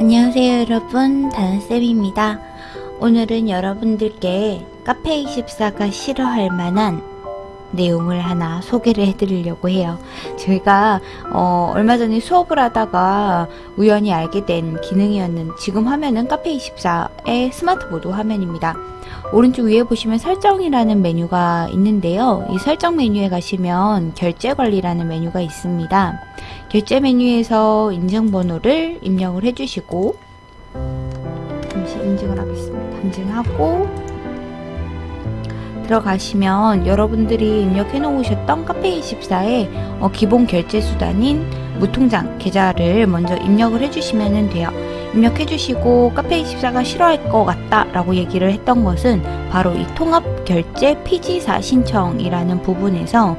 안녕하세요 여러분. 다은쌤입니다. 오늘은 여러분들께 카페24가 싫어할 만한 내용을 하나 소개를 해드리려고 해요. 저희가 어, 얼마 전에 수업을 하다가 우연히 알게 된 기능이었는 지금 화면은 카페24의 스마트 보드 화면입니다. 오른쪽 위에 보시면 설정이라는 메뉴가 있는데요. 이 설정 메뉴에 가시면 결제 관리라는 메뉴가 있습니다 결제 메뉴에서 인증번호를 입력을 해주시고 잠시 인증을 하겠습니다. 인증하고 들어가시면 여러분들이 입력해 놓으셨던 카페24의 어, 기본 결제 수단인 무통장 계좌를 먼저 입력을 해주시면 돼요. 입력해 주시고 카페24가 싫어할 것 같다 라고 얘기를 했던 것은 바로 이 통합 결제 피지사 신청이라는 부분에서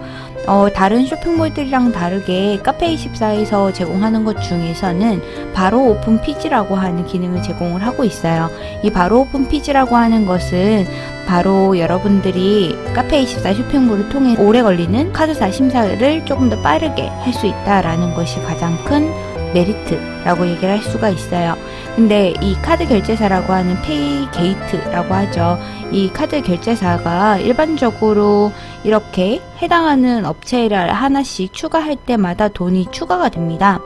어, 다른 쇼핑몰들이랑 다르게 카페24에서 제공하는 것 중에서는 바로 오픈 PG라고 하는 기능을 제공을 하고 있어요. 이 바로 오픈 PG라고 하는 것은 바로 여러분들이 카페24 쇼핑몰을 통해 오래 걸리는 카드사 심사를 조금 더 빠르게 할 수 있다라는 것이 가장 큰 메리트 라고 얘기를 할 수가 있어요. 근데 이 카드 결제사라고 하는 pay gate라고 하죠. 이 카드 결제사가 일반적으로 이렇게 해당하는 업체를 하나씩 추가할 때마다 돈이 추가가 됩니다.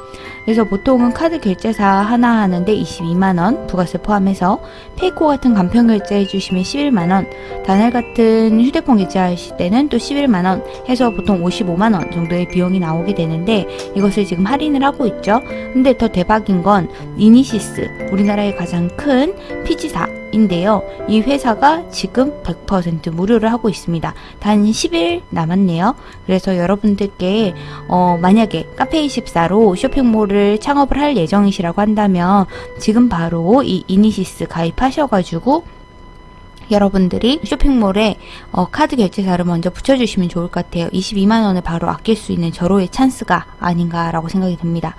그래서 보통은 카드 결제사 하나 하는데 22만원 부가세 포함해서 페이코 같은 간편 결제 해주시면 11만원 다날 같은 휴대폰 결제하실 때는 또 11만원 해서 보통 55만원 정도의 비용이 나오게 되는데 이것을 지금 할인을 하고 있죠. 근데 더 대박 인건 이니시스 우리나라의 가장 큰 PG사 인데요. 이 회사가 지금 100% 무료를 하고 있습니다. 단 10일 남았네요. 그래서 여러분들께 어, 만약에 카페24로 쇼핑몰을 창업을 할 예정이시라고 한다면 지금 바로 이 이니시스 가입하셔가지고 여러분들이 쇼핑몰에 어, 카드 결제사를 먼저 붙여주시면 좋을 것 같아요. 22만원을 바로 아낄 수 있는 절호의 찬스가 아닌가라고 생각이 듭니다.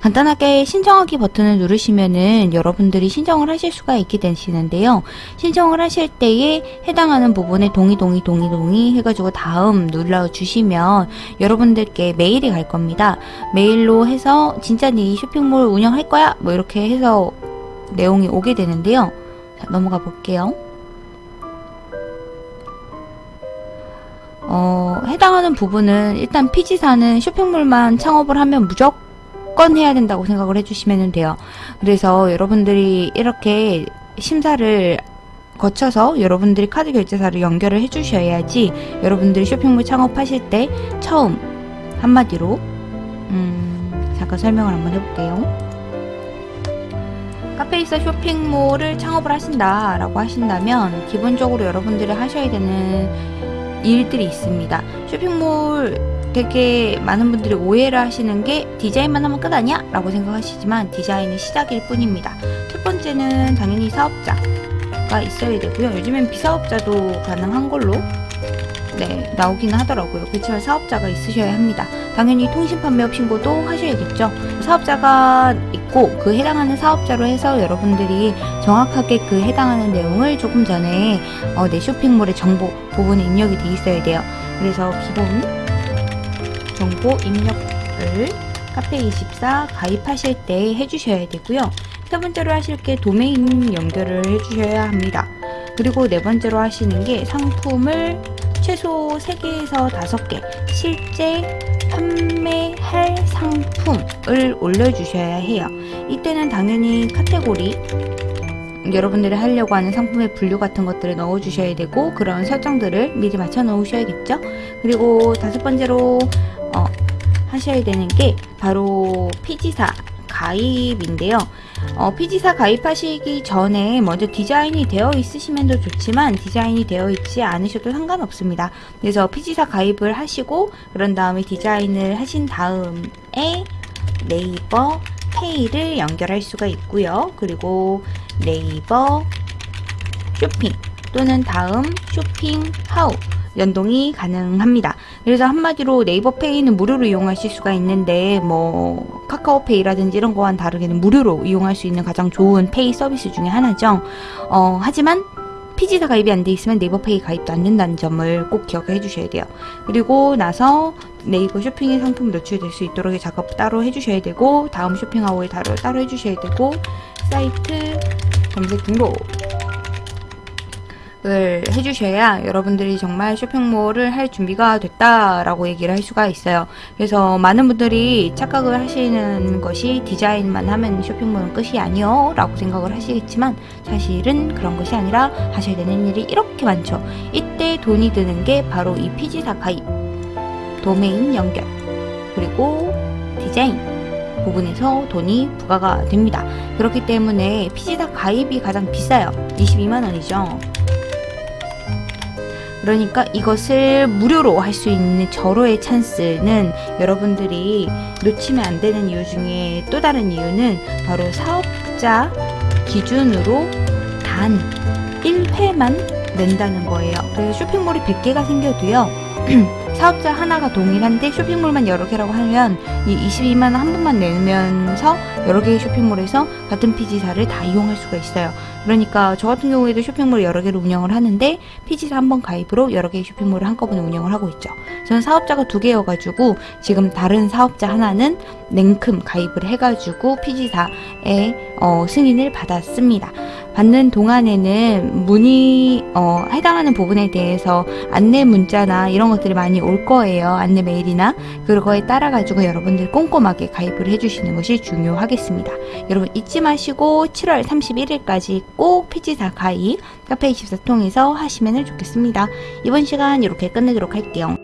간단하게 신청하기 버튼을 누르시면은 여러분들이 신청을 하실 수가 있게 되시는데요. 신청을 하실 때에 해당하는 부분에 동의 동의 동의 동의 해가지고 다음 눌러주시면 여러분들께 메일이 갈 겁니다. 메일로 해서 진짜 네 쇼핑몰 운영할 거야? 뭐 이렇게 해서 내용이 오게 되는데요. 자, 넘어가 볼게요. 어, 해당하는 부분은 일단 피지사는 쇼핑몰만 창업을 하면 무조건 해야 된다고 생각을 해주시면 돼요. 그래서 여러분들이 이렇게 심사를 거쳐서 여러분들이 카드 결제사를 연결을 해주셔야지 여러분들이 쇼핑몰 창업하실 때 처음 한마디로 음, 잠깐 설명을 한번 해볼게요. 카페이사 쇼핑몰을 창업을 하신다 라고 하신다면 기본적으로 여러분들이 하셔야 되는 일들이 있습니다. 쇼핑몰 되게 많은 분들이 오해를 하시는 게 디자인만 하면 끝 아니야? 라고 생각하시지만 디자인은 시작일 뿐입니다. 첫 번째는 당연히 사업자가 있어야 되고요. 요즘엔 비사업자도 가능한 걸로 네 나오기는 하더라고요. 그렇지만 사업자가 있으셔야 합니다. 당연히 통신판매업 신고도 하셔야겠죠. 사업자가 있고 그 해당하는 사업자로 해서 여러분들이 정확하게 그 해당하는 내용을 조금 전에 어, 내 쇼핑몰의 정보 부분에 입력이 돼 있어야 돼요. 그래서 기본 정보 입력을 카페24 가입하실 때 해주셔야 되고요. 세 번째로 하실 게 도메인 연결을 해주셔야 합니다. 그리고 네 번째로 하시는 게 상품을 최소 3개에서 5개 실제 판매할 상품을 올려주셔야 해요. 이때는 당연히 카테고리 여러분들이 하려고 하는 상품의 분류 같은 것들을 넣어주셔야 되고 그런 설정들을 미리 맞춰 놓으셔야겠죠. 그리고 다섯 번째로 어, 하셔야 되는 게 바로 PG사 가입인데요. 어, PG사 가입하시기 전에 먼저 디자인이 되어 있으시면 더 좋지만 디자인이 되어 있지 않으셔도 상관없습니다. 그래서 PG사 가입을 하시고 그런 다음에 디자인을 하신 다음에 네이버 페이를 연결할 수가 있고요. 그리고 네이버 쇼핑 또는 다음 쇼핑 하우 연동이 가능합니다. 그래서 한마디로 네이버 페이는 무료로 이용하실 수가 있는데 뭐 카카오페이라든지 이런 거와는 다르게는 무료로 이용할 수 있는 가장 좋은 pay 서비스 중에 하나죠. 어, 하지만 PG사 가입이 안 돼 있으면 네이버페이 가입도 안 된다는 점을 꼭 기억해 주셔야 돼요. 그리고 나서 네이버 쇼핑의 상품 노출될 수 있도록 작업 따로 해주셔야 되고 다음 쇼핑하우에 따로, 따로 해주셔야 되고 사이트 검색 등록 을 해주셔야 여러분들이 정말 쇼핑몰을 할 준비가 됐다라고 얘기를 할 수가 있어요. 그래서 많은 분들이 착각을 하시는 것이 디자인만 하면 쇼핑몰은 끝이 아니요 라고 생각을 하시겠지만 사실은 그런 것이 아니라 하셔야 되는 일이 이렇게 많죠. 이때 돈이 드는 게 바로 이 피지사 가입, 도메인 연결, 그리고 디자인 부분에서 돈이 부과가 됩니다. 그렇기 때문에 피지사 가입이 가장 비싸요. 22만원이죠. 그러니까 이것을 무료로 할 수 있는 절호의 찬스는 여러분들이 놓치면 안 되는 이유 중에 또 다른 이유는 바로 사업자 기준으로 단 1회만 낸다는 거예요. 그래서 쇼핑몰이 100개가 생겨도요. 사업자 하나가 동일한데 쇼핑몰만 여러 개라고 하면 이 22만 원 한 번만 내면서 여러 개의 쇼핑몰에서 같은 PG사를 다 이용할 수가 있어요. 그러니까 저 같은 경우에도 쇼핑몰 여러 개를 운영을 하는데 PG사 한 번 가입으로 여러 개의 쇼핑몰을 한꺼번에 운영을 하고 있죠. 저는 사업자가 두 개여가지고 지금 다른 사업자 하나는 냉큼 가입을 해가지고 PG사에 어, 승인을 받았습니다. 받는 동안에는 문의 어, 해당하는 부분에 대해서 안내 문자나 이런 것들이 많이 올 거예요. 안내 메일이나 그거에 따라 가지고 여러분들 꼼꼼하게 가입을 해주시는 것이 중요하겠습니다. 여러분 잊지 마시고 7월 31일까지 꼭 피지사 가입 카페24 통해서 하시면 좋겠습니다. 이번 시간 이렇게 끝내도록 할게요.